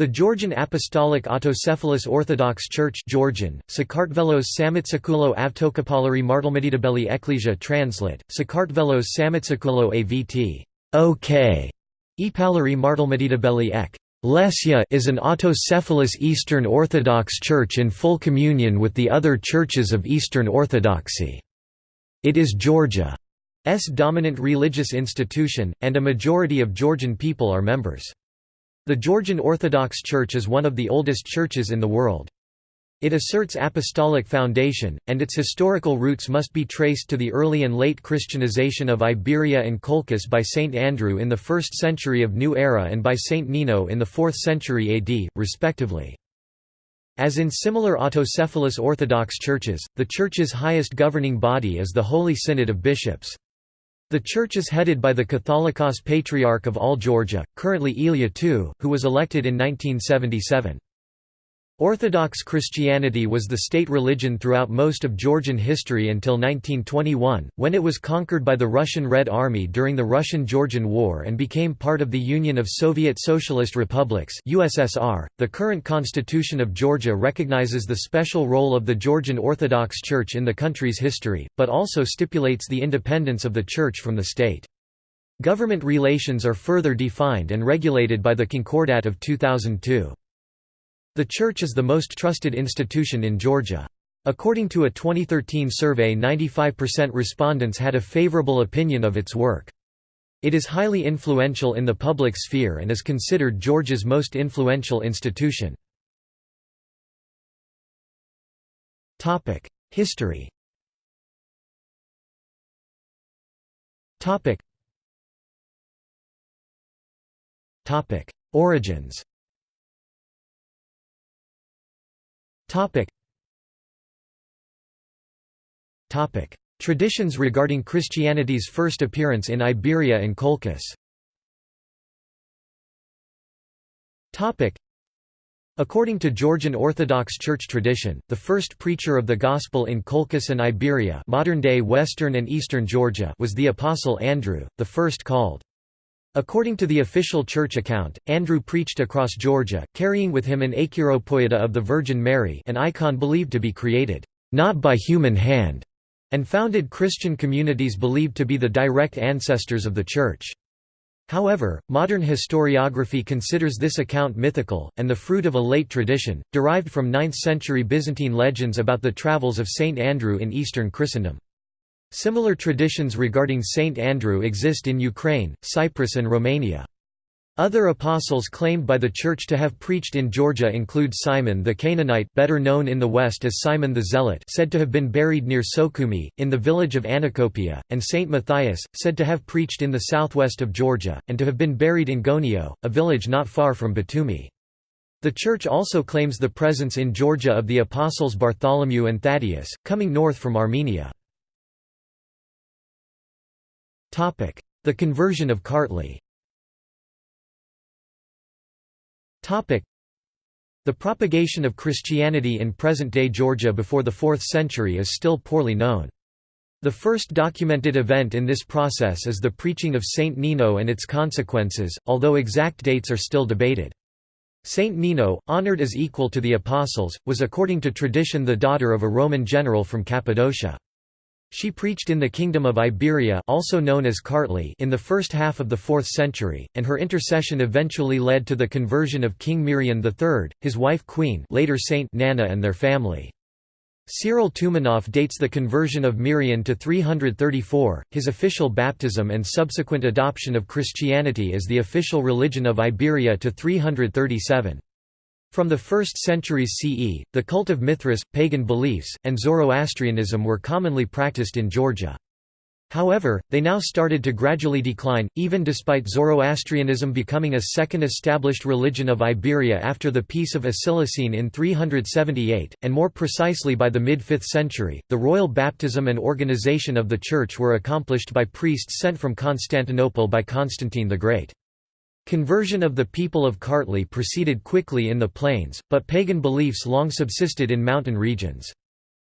The Georgian Apostolic Autocephalous Orthodox Church Georgian, Sakartvelos Samitsakoulo Avtokapolari Martelmedidabeli Ecclesia translate, Sakartvelos Samitsakoulo AVT OK, Epalari Martelmedidabeli Ek. Lesya is an autocephalous Eastern Orthodox Church in full communion with the other churches of Eastern Orthodoxy. It is Georgia's dominant religious institution, and a majority of Georgian people are members. The Georgian Orthodox Church is one of the oldest churches in the world. It asserts apostolic foundation, and its historical roots must be traced to the early and late Christianization of Iberia and Colchis by Saint Andrew in the 1st century of New Era and by Saint Nino in the 4th century AD, respectively. As in similar autocephalous Orthodox churches, the Church's highest governing body is the Holy Synod of Bishops. The church is headed by the Catholicos Patriarch of all Georgia, currently Ilya II, who was elected in 1977. Orthodox Christianity was the state religion throughout most of Georgian history until 1921, when it was conquered by the Russian Red Army during the Russian-Georgian War and became part of the Union of Soviet Socialist Republics (USSR). The current constitution of Georgia recognizes the special role of the Georgian Orthodox Church in the country's history, but also stipulates the independence of the church from the state. Government relations are further defined and regulated by the Concordat of 2002. The church is the most trusted institution in Georgia. According to a 2013 survey 95% respondents had a favorable opinion of its work. It is highly influential in the public sphere and is considered Georgia's most influential institution. History Origins Topic. Topic. Traditions regarding Christianity's first appearance in Iberia and Colchis Topic. According to Georgian Orthodox Church tradition, the first preacher of the Gospel in Colchis and Iberia modern-day western and eastern Georgia was the Apostle Andrew, the first called. According to the official church account, Andrew preached across Georgia, carrying with him an Achiropoieta of the Virgin Mary an icon believed to be created, not by human hand, and founded Christian communities believed to be the direct ancestors of the Church. However, modern historiography considers this account mythical, and the fruit of a late tradition, derived from 9th-century Byzantine legends about the travels of Saint Andrew in eastern Christendom. Similar traditions regarding Saint Andrew exist in Ukraine, Cyprus and Romania. Other apostles claimed by the Church to have preached in Georgia include Simon the Canaanite better known in the West as Simon the Zealot said to have been buried near Sukhumi, in the village of Anacopia, and Saint Matthias, said to have preached in the southwest of Georgia, and to have been buried in Gonio, a village not far from Batumi. The Church also claims the presence in Georgia of the apostles Bartholomew and Thaddeus, coming north from Armenia. The conversion of Kartli the propagation of Christianity in present-day Georgia before the 4th century is still poorly known. The first documented event in this process is the preaching of Saint Nino and its consequences, although exact dates are still debated. Saint Nino, honored as equal to the apostles, was according to tradition the daughter of a Roman general from Cappadocia. She preached in the Kingdom of Iberia also known as Kartli in the first half of the 4th century, and her intercession eventually led to the conversion of King Mirian III, his wife Queen later Saint Nana and their family. Cyril Toumanoff dates the conversion of Mirian to 334, his official baptism and subsequent adoption of Christianity as the official religion of Iberia to 337. From the 1st centuries CE, the cult of Mithras, pagan beliefs, and Zoroastrianism were commonly practiced in Georgia. However, they now started to gradually decline, even despite Zoroastrianism becoming a second established religion of Iberia after the Peace of Acilisene in 378, and more precisely by the mid-5th century. The royal baptism and organization of the Church were accomplished by priests sent from Constantinople by Constantine the Great. Conversion of the people of Kartli proceeded quickly in the plains, but pagan beliefs long subsisted in mountain regions.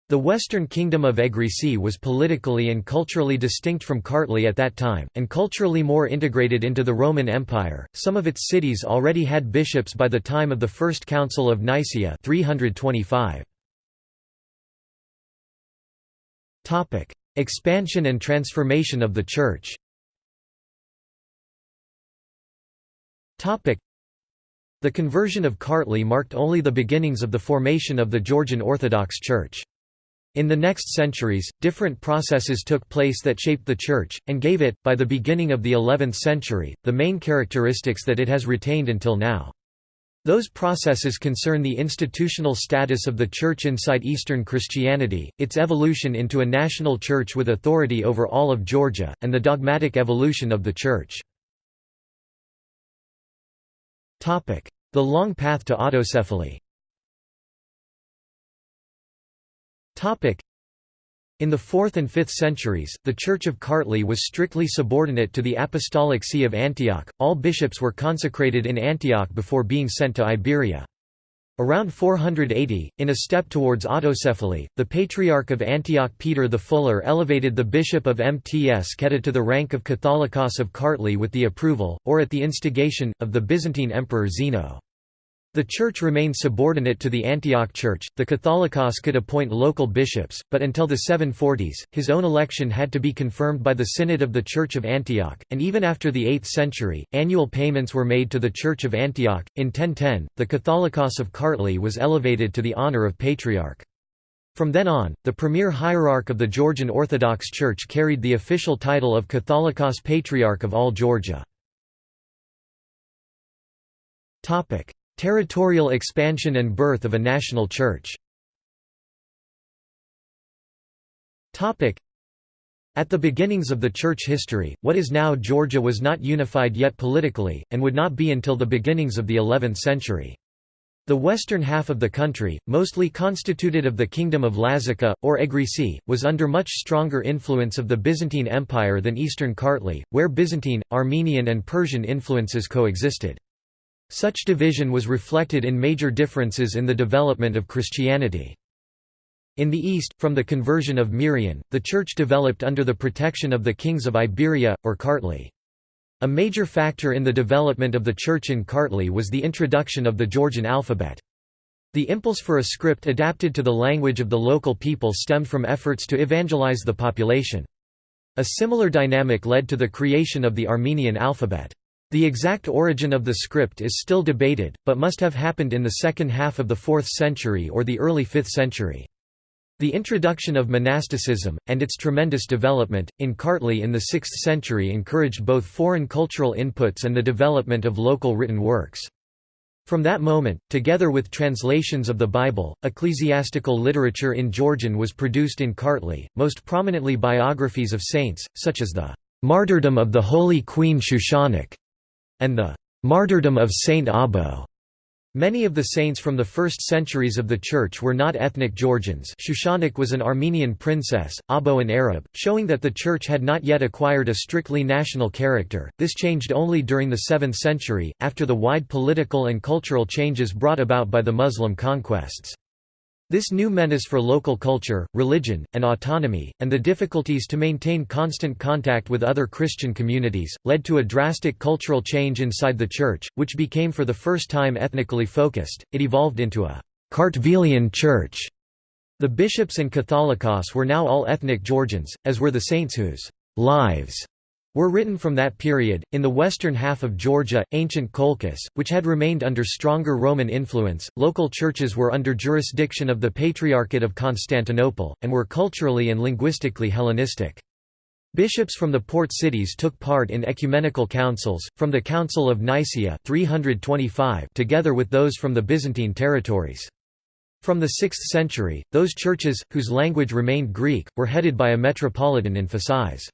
The western kingdom of Egrisi was politically and culturally distinct from Kartli at that time, and culturally more integrated into the Roman Empire. Some of its cities already had bishops by the time of the First Council of Nicaea 325. Topic: Expansion and transformation of the Church. The conversion of Kartli marked only the beginnings of the formation of the Georgian Orthodox Church. In the next centuries, different processes took place that shaped the Church, and gave it, by the beginning of the 11th century, the main characteristics that it has retained until now. Those processes concern the institutional status of the Church inside Eastern Christianity, its evolution into a national church with authority over all of Georgia, and the dogmatic evolution of the Church. The long path to autocephaly in the 4th and 5th centuries, the Church of Kartli was strictly subordinate to the Apostolic See of Antioch. All bishops were consecrated in Antioch before being sent to Iberia. Around 480, in a step towards autocephaly, the Patriarch of Antioch Peter the Fuller elevated the bishop of Mts Keta to the rank of Catholicos of Kartli with the approval, or at the instigation, of the Byzantine Emperor Zeno. The church remained subordinate to the Antioch Church. The Catholicos could appoint local bishops, but until the 740s, his own election had to be confirmed by the Synod of the Church of Antioch, and even after the 8th century, annual payments were made to the Church of Antioch. In 1010, the Catholicos of Kartli was elevated to the honor of patriarch. From then on, the premier hierarch of the Georgian Orthodox Church carried the official title of Catholicos Patriarch of all Georgia. Territorial expansion and birth of a national church at the beginnings of the church history, what is now Georgia was not unified yet politically, and would not be until the beginnings of the 11th century. The western half of the country, mostly constituted of the Kingdom of Lazica, or Egrisi, was under much stronger influence of the Byzantine Empire than eastern Kartli, where Byzantine, Armenian and Persian influences coexisted. Such division was reflected in major differences in the development of Christianity. In the east, from the conversion of Mirian, the Church developed under the protection of the kings of Iberia, or Kartli. A major factor in the development of the Church in Kartli was the introduction of the Georgian alphabet. The impulse for a script adapted to the language of the local people stemmed from efforts to evangelize the population. A similar dynamic led to the creation of the Armenian alphabet. The exact origin of the script is still debated, but must have happened in the second half of the 4th century or the early 5th century. The introduction of monasticism, and its tremendous development, in Kartli in the 6th century encouraged both foreign cultural inputs and the development of local written works. From that moment, together with translations of the Bible, ecclesiastical literature in Georgian was produced in Kartli, most prominently biographies of saints, such as the "'Martyrdom of the Holy Queen Shushanik' and the martyrdom of Saint Abo. Many of the saints from the first centuries of the Church were not ethnic Georgians Shushanik was an Armenian princess, Abo an Arab, showing that the Church had not yet acquired a strictly national character. This changed only during the 7th century, after the wide political and cultural changes brought about by the Muslim conquests. This new menace for local culture, religion, and autonomy, and the difficulties to maintain constant contact with other Christian communities, led to a drastic cultural change inside the Church, which became for the first time ethnically focused. It evolved into a Kartvelian church. The bishops and Catholicos were now all ethnic Georgians, as were the saints whose lives were written from that period. In the western half of Georgia, ancient Colchis, which had remained under stronger Roman influence, local churches were under jurisdiction of the Patriarchate of Constantinople, and were culturally and linguistically Hellenistic. Bishops from the port cities took part in ecumenical councils, from the Council of Nicaea 325 together with those from the Byzantine territories. From the 6th century, those churches, whose language remained Greek, were headed by a metropolitan in Phasis.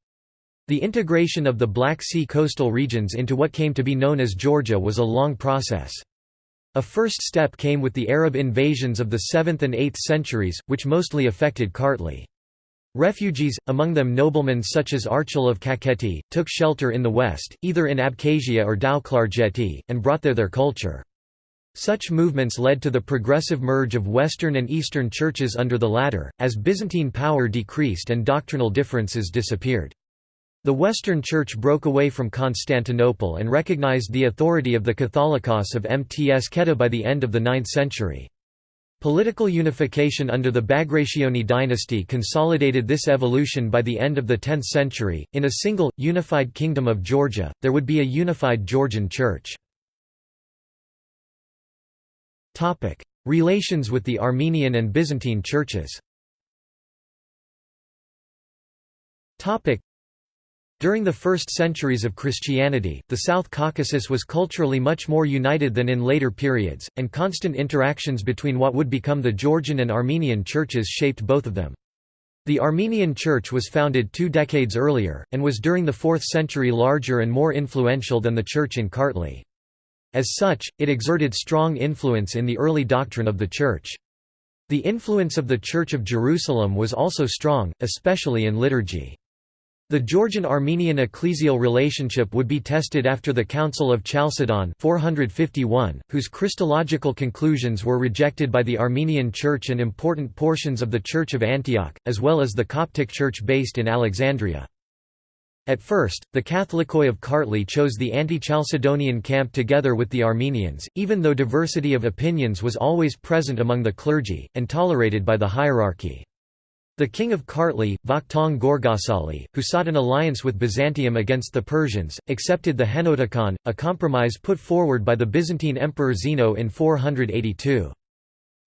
The integration of the Black Sea coastal regions into what came to be known as Georgia was a long process. A first step came with the Arab invasions of the 7th and 8th centuries, which mostly affected Kartli. Refugees, among them noblemen such as Archil of Kakheti, took shelter in the west, either in Abkhazia or Tao-Klarjeti, and brought there their culture. Such movements led to the progressive merge of Western and Eastern churches under the latter, as Byzantine power decreased and doctrinal differences disappeared. The Western Church broke away from Constantinople and recognized the authority of the Catholicos of Mts by the end of the 9th century. Political unification under the Bagrationi dynasty consolidated this evolution by the end of the 10th century. In a single, unified Kingdom of Georgia, there would be a unified Georgian Church. Relations with the Armenian and Byzantine churches during the first centuries of Christianity, the South Caucasus was culturally much more united than in later periods, and constant interactions between what would become the Georgian and Armenian churches shaped both of them. The Armenian Church was founded two decades earlier, and was during the 4th century larger and more influential than the Church in Kartli. As such, it exerted strong influence in the early doctrine of the Church. The influence of the Church of Jerusalem was also strong, especially in liturgy. The Georgian-Armenian ecclesial relationship would be tested after the Council of Chalcedon 451, whose Christological conclusions were rejected by the Armenian Church and important portions of the Church of Antioch, as well as the Coptic Church based in Alexandria. At first, the Catholicoi of Kartli chose the anti-Chalcedonian camp together with the Armenians, even though diversity of opinions was always present among the clergy, and tolerated by the hierarchy. The king of Kartli, Vakhtang Gorgasali, who sought an alliance with Byzantium against the Persians, accepted the Henoticon, a compromise put forward by the Byzantine Emperor Zeno in 482.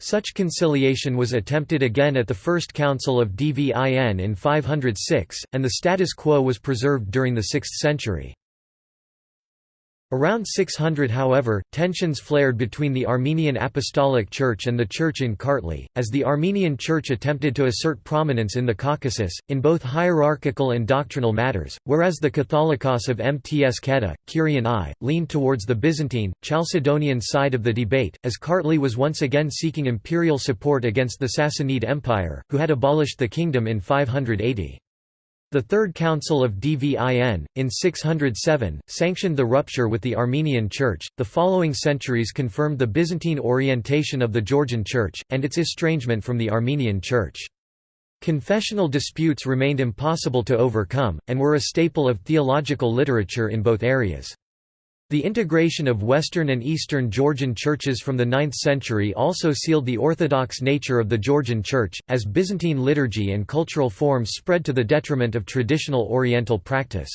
Such conciliation was attempted again at the First Council of Dvin in 506, and the status quo was preserved during the 6th century. Around 600 however, tensions flared between the Armenian Apostolic Church and the Church in Kartli, as the Armenian Church attempted to assert prominence in the Caucasus, in both hierarchical and doctrinal matters, whereas the Catholicos of Mtskheta, Kirian I, leaned towards the Byzantine, Chalcedonian side of the debate, as Kartli was once again seeking imperial support against the Sassanid Empire, who had abolished the kingdom in 580. The Third Council of Dvin, in 607, sanctioned the rupture with the Armenian Church. The following centuries confirmed the Byzantine orientation of the Georgian Church, and its estrangement from the Armenian Church. Confessional disputes remained impossible to overcome, and were a staple of theological literature in both areas. The integration of Western and Eastern Georgian churches from the 9th century also sealed the orthodox nature of the Georgian Church, as Byzantine liturgy and cultural forms spread to the detriment of traditional Oriental practice.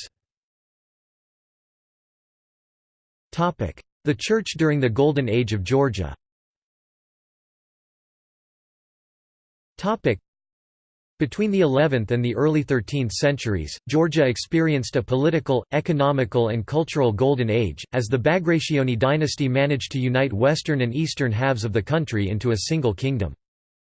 The Church during the Golden Age of Georgia between the 11th and the early 13th centuries, Georgia experienced a political, economical and cultural golden age, as the Bagrationi dynasty managed to unite western and eastern halves of the country into a single kingdom.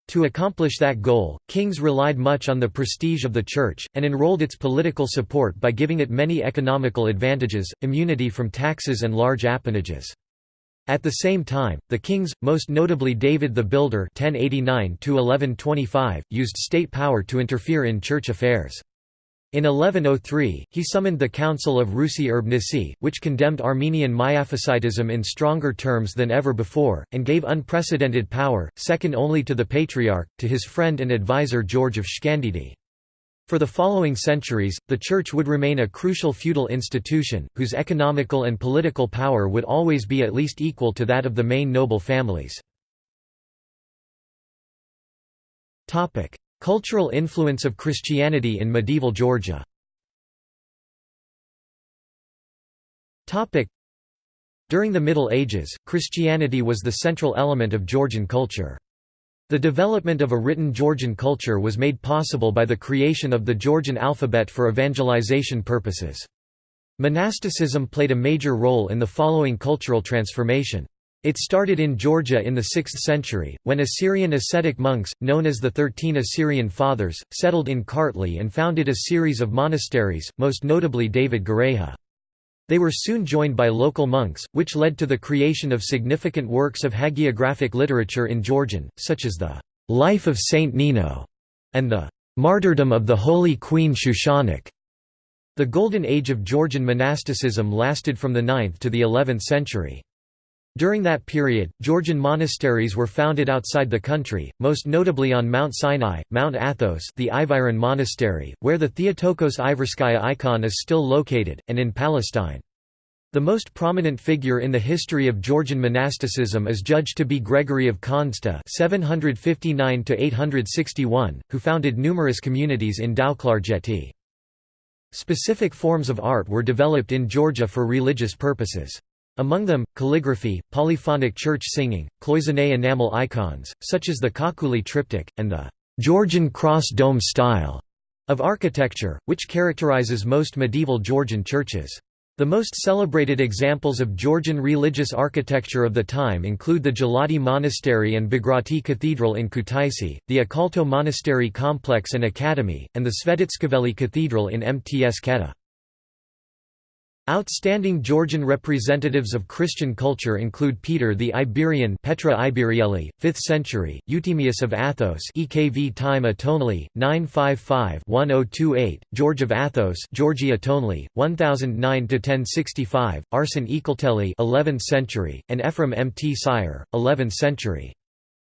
To accomplish that goal, kings relied much on the prestige of the church, and enrolled its political support by giving it many economical advantages, immunity from taxes and large appanages. At the same time, the kings, most notably David the Builder (1089–1125), used state power to interfere in church affairs. In 1103, he summoned the Council of Ruis-Urbnisi, which condemned Armenian Miaphysitism in stronger terms than ever before, and gave unprecedented power, second only to the Patriarch, to his friend and advisor George of Shkandidi. For the following centuries, the Church would remain a crucial feudal institution, whose economical and political power would always be at least equal to that of the main noble families. Cultural influence of Christianity in medieval Georgia During the Middle Ages, Christianity was the central element of Georgian culture. The development of a written Georgian culture was made possible by the creation of the Georgian alphabet for evangelization purposes. Monasticism played a major role in the following cultural transformation. It started in Georgia in the 6th century, when Assyrian ascetic monks, known as the Thirteen Assyrian Fathers, settled in Kartli and founded a series of monasteries, most notably David Gareja. They were soon joined by local monks, which led to the creation of significant works of hagiographic literature in Georgian, such as the «Life of Saint Nino» and the «Martyrdom of the Holy Queen Shushanik». The Golden Age of Georgian monasticism lasted from the 9th to the 11th century. During that period, Georgian monasteries were founded outside the country, most notably on Mount Sinai, Mount Athos the Iviron Monastery, where the Theotokos Iverskaya icon is still located, and in Palestine. The most prominent figure in the history of Georgian monasticism is judged to be Gregory of Khandzta (759–861), who founded numerous communities in Tao-Klarjeti. Specific forms of art were developed in Georgia for religious purposes. Among them, calligraphy, polyphonic church singing, cloisonné enamel icons, such as the Khakhuli triptych, and the Georgian cross dome style of architecture, which characterizes most medieval Georgian churches. The most celebrated examples of Georgian religious architecture of the time include the Gelati Monastery and Bagrati Cathedral in Kutaisi, the Ikalto Monastery Complex and Academy, and the Svetitskhoveli Cathedral in Mtskheta. Outstanding Georgian representatives of Christian culture include Peter the Iberian Petra Iberieli, 5th century, Euthymius of Athos EKV time Atonli, 955-1028, George of Athos Georgi Atonli, 1009–1065, Arsen Ekelteli 11th century, and Ephraim Mtsire, 11th century.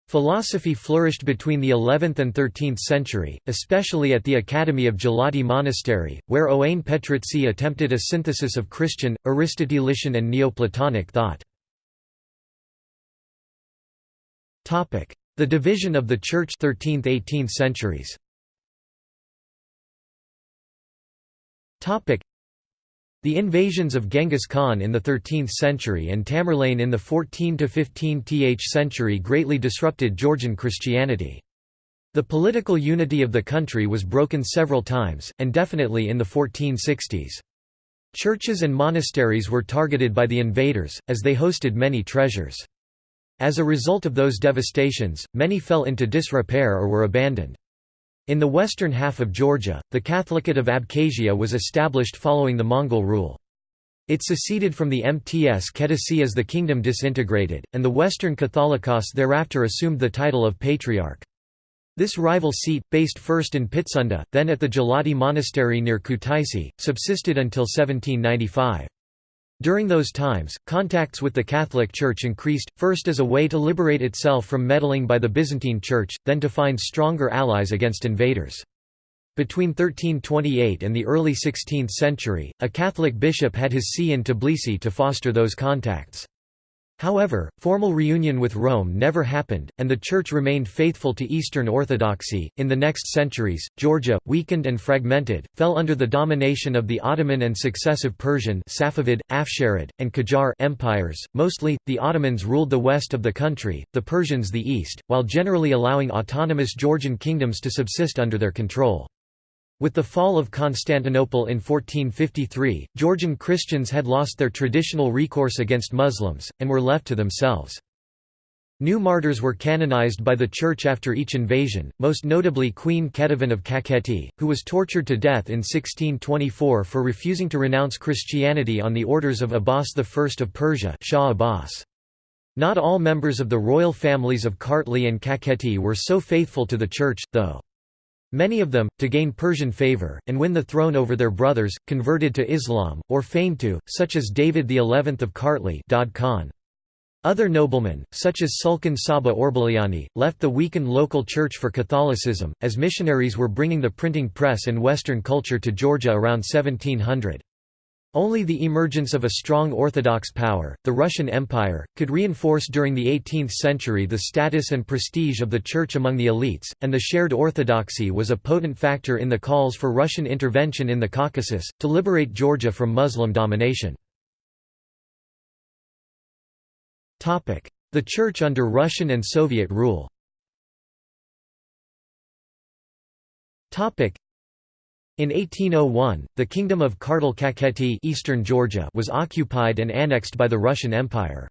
Philosophy flourished between the 11th and 13th century, especially at the Academy of Gelati Monastery, where Ioane Petritsi attempted a synthesis of Christian, Aristotelian and Neoplatonic thought. The division of the Church 13th–18th centuries the invasions of Genghis Khan in the 13th century and Tamerlane in the 14–15th century greatly disrupted Georgian Christianity. The political unity of the country was broken several times, and definitely in the 1460s. Churches and monasteries were targeted by the invaders, as they hosted many treasures. As a result of those devastations, many fell into disrepair or were abandoned. In the western half of Georgia, the Catholicate of Abkhazia was established following the Mongol rule. It seceded from the Mts Ketesi as the kingdom disintegrated, and the Western Catholicos thereafter assumed the title of Patriarch. This rival seat, based first in Pitsunda, then at the Gelati Monastery near Kutaisi, subsisted until 1795. During those times, contacts with the Catholic Church increased, first as a way to liberate itself from meddling by the Byzantine Church, then to find stronger allies against invaders. Between 1328 and the early 16th century, a Catholic bishop had his see in Tbilisi to foster those contacts. However, formal reunion with Rome never happened, and the Church remained faithful to Eastern Orthodoxy. In the next centuries, Georgia, weakened and fragmented, fell under the domination of the Ottoman and successive Persian, Safavid, Afsharid, and Qajar empires. Mostly, the Ottomans ruled the west of the country, the Persians the east, while generally allowing autonomous Georgian kingdoms to subsist under their control. With the fall of Constantinople in 1453, Georgian Christians had lost their traditional recourse against Muslims, and were left to themselves. New martyrs were canonized by the Church after each invasion, most notably Queen Ketevan of Kakheti, who was tortured to death in 1624 for refusing to renounce Christianity on the orders of Abbas I of Persia Shah Abbas. Not all members of the royal families of Kartli and Kakheti were so faithful to the Church, though. Many of them, to gain Persian favor, and win the throne over their brothers, converted to Islam, or feigned to, such as David XI of Kartli. Other noblemen, such as Sulkhan-Saba Orbeliani, left the weakened local church for Catholicism, as missionaries were bringing the printing press and Western culture to Georgia around 1700. Only the emergence of a strong Orthodox power, the Russian Empire, could reinforce during the 18th century the status and prestige of the Church among the elites, and the shared orthodoxy was a potent factor in the calls for Russian intervention in the Caucasus, to liberate Georgia from Muslim domination. The Church under Russian and Soviet rule in 1801, the kingdom of Kartli-Kakheti Eastern Georgia was occupied and annexed by the Russian Empire.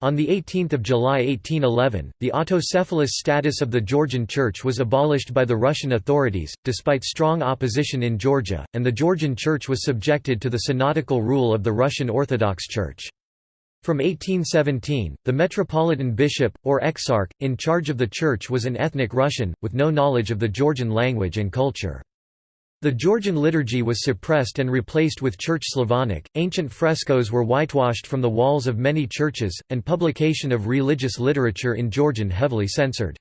On 18 July 1811, the autocephalous status of the Georgian Church was abolished by the Russian authorities, despite strong opposition in Georgia, and the Georgian Church was subjected to the synodical rule of the Russian Orthodox Church. From 1817, the metropolitan bishop, or exarch, in charge of the church was an ethnic Russian, with no knowledge of the Georgian language and culture. The Georgian liturgy was suppressed and replaced with Church Slavonic, ancient frescoes were whitewashed from the walls of many churches, and publication of religious literature in Georgian heavily censored.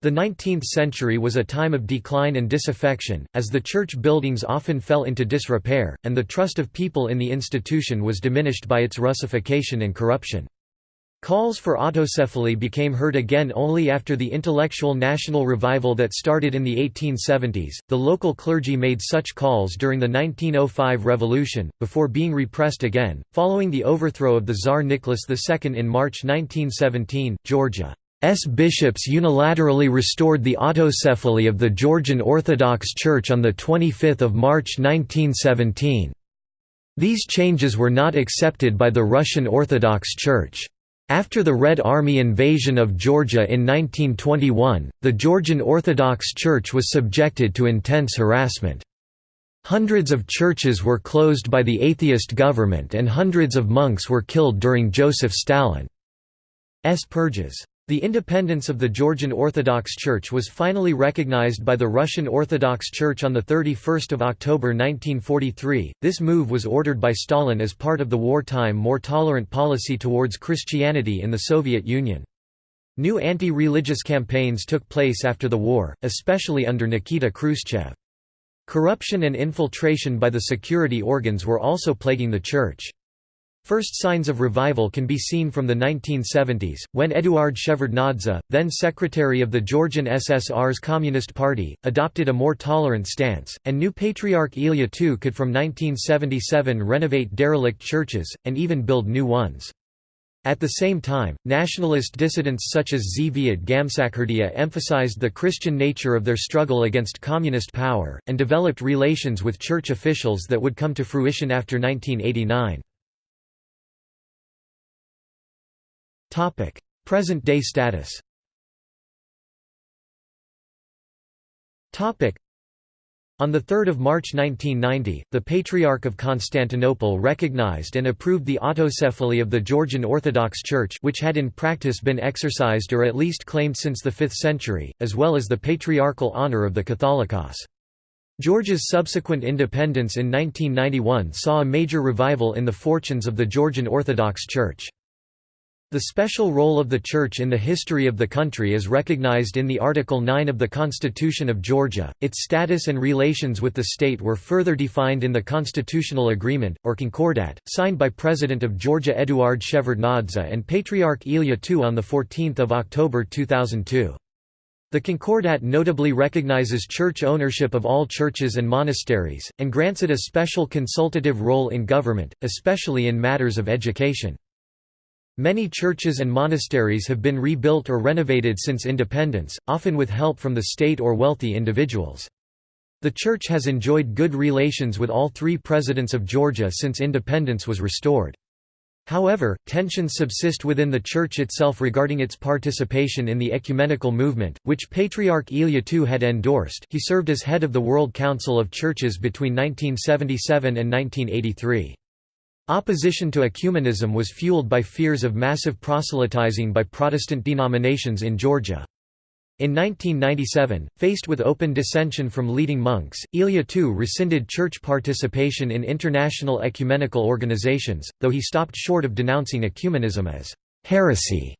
The 19th century was a time of decline and disaffection, as the church buildings often fell into disrepair, and the trust of people in the institution was diminished by its Russification and corruption. Calls for autocephaly became heard again only after the intellectual national revival that started in the 1870s. The local clergy made such calls during the 1905 revolution, before being repressed again. Following the overthrow of the Tsar Nicholas II in March 1917, Georgia's bishops unilaterally restored the autocephaly of the Georgian Orthodox Church on 25 March 1917. These changes were not accepted by the Russian Orthodox Church. After the Red Army invasion of Georgia in 1921, the Georgian Orthodox Church was subjected to intense harassment. Hundreds of churches were closed by the atheist government and hundreds of monks were killed during Joseph Stalin's purges. The independence of the Georgian Orthodox Church was finally recognized by the Russian Orthodox Church on 31 October 1943. This move was ordered by Stalin as part of the wartime more tolerant policy towards Christianity in the Soviet Union. New anti-religious campaigns took place after the war, especially under Nikita Khrushchev. Corruption and infiltration by the security organs were also plaguing the church. First signs of revival can be seen from the 1970s, when Eduard Shevardnadze, then secretary of the Georgian SSR's Communist Party, adopted a more tolerant stance, and new Patriarch Ilya II could from 1977 renovate derelict churches, and even build new ones. At the same time, nationalist dissidents such as Zviad Gamsakhurdia emphasized the Christian nature of their struggle against communist power, and developed relations with church officials that would come to fruition after 1989. Present-day status on 3 March 1990, the Patriarch of Constantinople recognized and approved the autocephaly of the Georgian Orthodox Church which had in practice been exercised or at least claimed since the 5th century, as well as the patriarchal honor of the Catholicos. Georgia's subsequent independence in 1991 saw a major revival in the fortunes of the Georgian Orthodox Church. The special role of the Church in the history of the country is recognized in the Article 9 of the Constitution of Georgia. Its status and relations with the state were further defined in the Constitutional Agreement, or Concordat, signed by President of Georgia Eduard Shevardnadze and Patriarch Ilya II on 14 October 2002. The Concordat notably recognizes church ownership of all churches and monasteries, and grants it a special consultative role in government, especially in matters of education. Many churches and monasteries have been rebuilt or renovated since independence, often with help from the state or wealthy individuals. The church has enjoyed good relations with all three presidents of Georgia since independence was restored. However, tensions subsist within the Church itself regarding its participation in the ecumenical movement, which Patriarch Ilya II had endorsed he served as head of the World Council of Churches between 1977 and 1983. Opposition to ecumenism was fueled by fears of massive proselytizing by Protestant denominations in Georgia. In 1997, faced with open dissension from leading monks, Ilya II rescinded church participation in international ecumenical organizations, though he stopped short of denouncing ecumenism as heresy.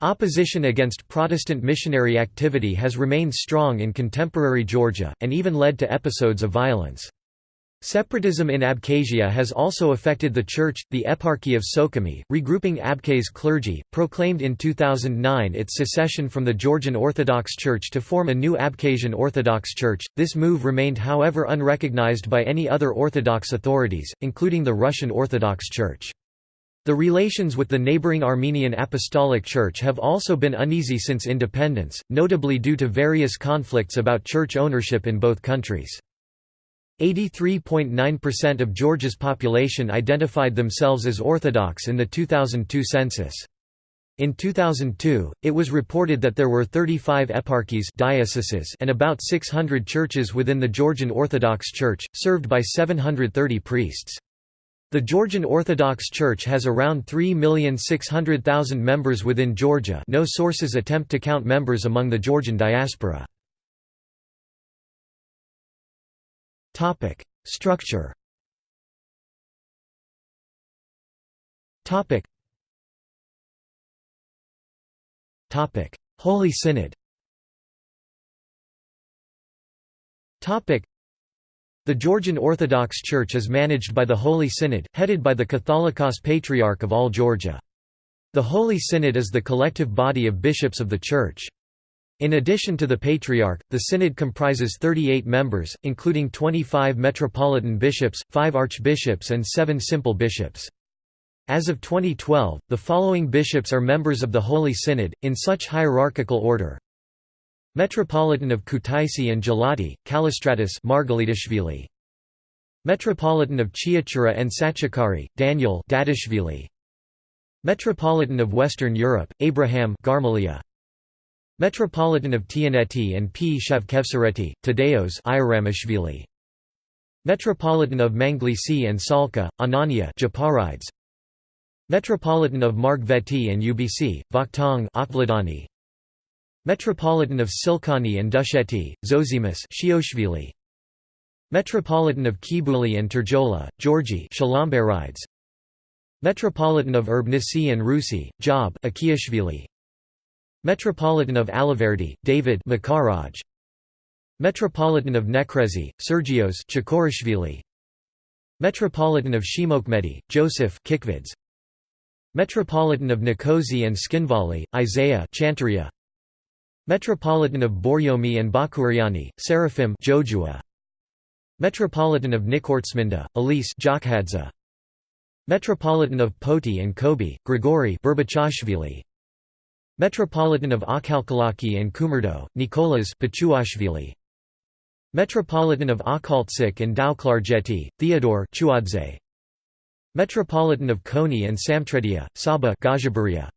Opposition against Protestant missionary activity has remained strong in contemporary Georgia, and even led to episodes of violence. Separatism in Abkhazia has also affected the Church. The Eparchy of Sukhumi, regrouping Abkhaz clergy, proclaimed in 2009 its secession from the Georgian Orthodox Church to form a new Abkhazian Orthodox Church. This move remained, however, unrecognized by any other Orthodox authorities, including the Russian Orthodox Church. The relations with the neighboring Armenian Apostolic Church have also been uneasy since independence, notably due to various conflicts about church ownership in both countries. 83.9% of Georgia's population identified themselves as Orthodox in the 2002 census. In 2002, it was reported that there were 35 eparchies dioceses and about 600 churches within the Georgian Orthodox Church, served by 730 priests. The Georgian Orthodox Church has around 3,600,000 members within Georgia no sources attempt to count members among the Georgian diaspora. Topic: Structure. Topic. Topic: Holy Synod. Topic: The Georgian Orthodox Church is managed by the Holy Synod, headed by the Catholicos Patriarch of all Georgia. The Holy Synod is the collective body of bishops of the Church. In addition to the Patriarch, the Synod comprises 38 members, including 25 metropolitan bishops, 5 archbishops and 7 simple bishops. As of 2012, the following bishops are members of the Holy Synod, in such hierarchical order. Metropolitan of Kutaisi and Gelati, Kallistratus Margalitashvili. Metropolitan of Chiatura and Sachikari, Daniel Dadishvili. Metropolitan of Western Europe, Abraham Garmalia. Metropolitan of Tianeti and P. Shavkevsareti, Tadeos. Metropolitan of Manglisi and Salka, Anania Japaridze. Metropolitan of Margveti and UBC, Vakhtang Akladani. Metropolitan of Tsilkani and Dusheti, Zosimus Shioshvili. Metropolitan of Kibuli and Terjola, Georgi Shalomberides. Metropolitan of Urbnisi and Rusi, Job Akiashvili. Metropolitan of Alaverdi, David Makaraj. Metropolitan of Nekrezi, Sergios Chikorishvili. Metropolitan of Shimokmedi, Joseph Kikvidze. Metropolitan of Nicosia and Tskhinvali, Isaiah Chantaria. Metropolitan of Borjomi and Bakuriani, Seraphim Jojua. Metropolitan of Nikortsminda, Elise Jakhadza. Metropolitan of Poti and Khobi, Grigori Berbachashvili. Metropolitan of Akhalkalaki and Kumurdo, Nicolas Pachuashvili. Metropolitan of Akhaltsik and Tao-Klarjeti, Theodore Chuadze. Metropolitan of Khoni and Samtredia, Saba Gajaburia.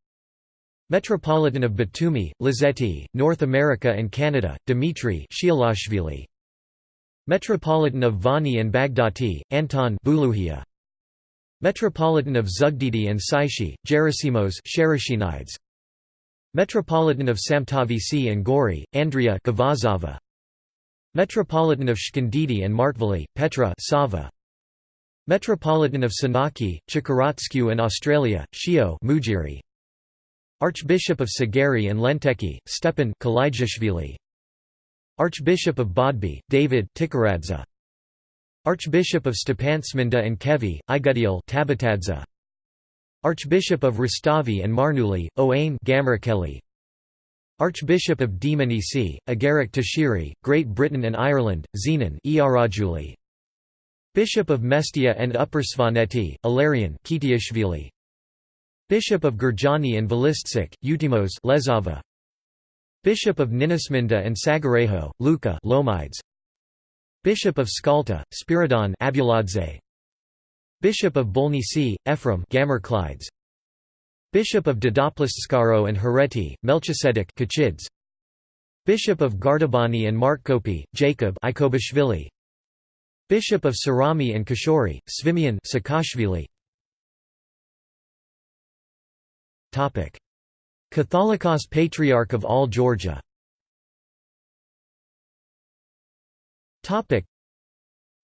Metropolitan of Batumi, Lazeti, North America and Canada, Dmitry Shialashvili. Metropolitan of Vani and Bagdati, Anton Buluhia. Metropolitan of Zugdidi and Tsaishi, Gerasimos Sherashinides. Metropolitan of Samtavisi and Gori, Andrea Gavazava. Metropolitan of Shkandidi and Martvali, Petra Sava. Metropolitan of Sanaki, Chikaratsku and Australia, Shio Mujiri. Archbishop of Sagari and Lenteki, Stepan. Archbishop of Bodbi, David Tikaradze. Archbishop of Stepantsminda and Khevi, Igudil Tabitadze. Archbishop of Rustavi and Marnuli, Owain Gamrakeli. Archbishop of Dmanisi, Agaric Tashiri, Great Britain and Ireland, Zenon Iarajuli. Bishop of Mestia and Upper Svaneti, Kitiashvili. Bishop of Gurjaani and Velistsik, Utimos Lezava. Bishop of Ninasminda and Sagarejo, Luca Lomides. Bishop of Skhalta, Spiridon Abuladze. Bishop of Bolnisi, Ephraim Gamerclides. Bishop of Dedoplistskaro and Hereti, Melchisedek Kachids. Bishop of Gardabani and Martkopi, Jacob Ikobashvili. Bishop of Sarami and Kashori, Svimian Sakashvili. Topic: Catholicos Patriarch of all Georgia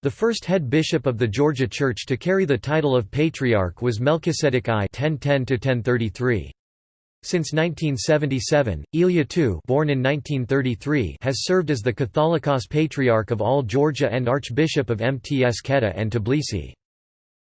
the first head bishop of the Georgia Church to carry the title of Patriarch was Melchizedek I 1010 Since 1977, Ilya II born in 1933 has served as the Catholicos Patriarch of all Georgia and Archbishop of Mtskheta and Tbilisi.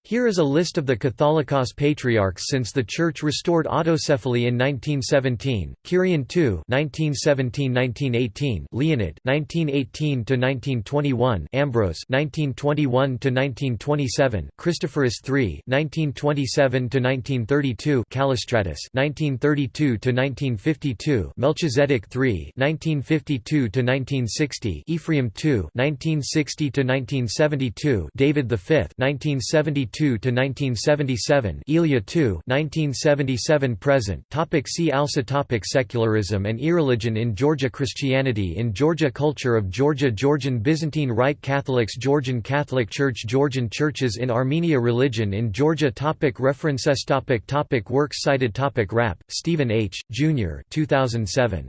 Here is a list of the Catholicos patriarchs since the Church restored autocephaly in 1917: Kirian II (1917–1918), Leonid (1918–1921), Ambrose (1921–1927), Christophorus III (1927–1932), Callistratus (1932–1952), Melchizedek III (1952–1960), Ephraim II (1960–1972), David V (1972 to 1977, Ilya II 1977 present. Topic see also topic Secularism and irreligion in Georgia Christianity in Georgia Culture of Georgia Georgian Byzantine Rite Catholics Georgian Catholic Church Georgian churches in Armenia Religion in Georgia topic References topic topic Works cited topic Rapp, Stephen H., Jr. 2007.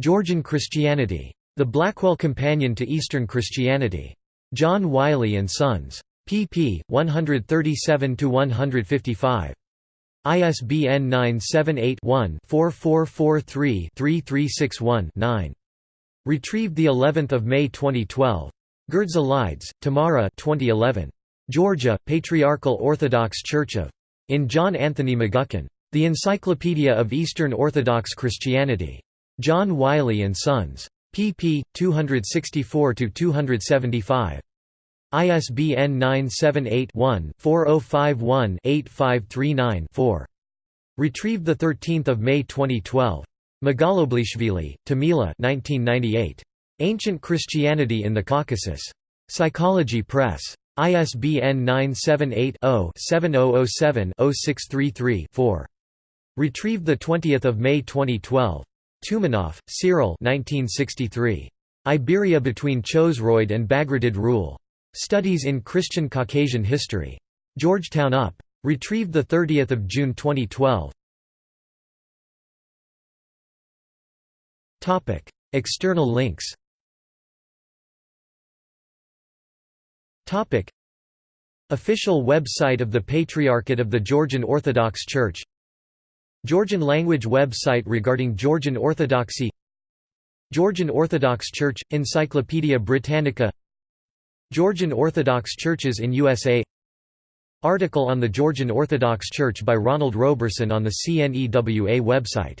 Georgian Christianity. The Blackwell Companion to Eastern Christianity. John Wiley & Sons. Pp. 137–155. ISBN 978-1-4443-3361-9. Retrieved the 11th of May 2012. Grdzelidze, Tamara 2011. Georgia, Patriarchal Orthodox Church of. In John Anthony McGuckin. The Encyclopedia of Eastern Orthodox Christianity. John Wiley & Sons. pp. 264–275. ISBN 978-1-4051-8539-4. Retrieved 13 May 2012. Mgaloblishvili, Tamila 1998. Ancient Christianity in the Caucasus. Psychology Press. ISBN 978-0-7007-0633-4. Retrieved 20 May 2012. Toumanoff, Cyril 1963. Iberia between Chosroid and Bagratid rule. Studies in Christian Caucasian History. Georgetown UP. Retrieved 30 June 2012. External links Official website of the Patriarchate of the Georgian Orthodox Church Georgian language website regarding Georgian Orthodoxy Georgian Orthodox Church – Encyclopaedia Britannica Georgian Orthodox Churches in USA Article on the Georgian Orthodox Church by Ronald Roberson on the CNEWA website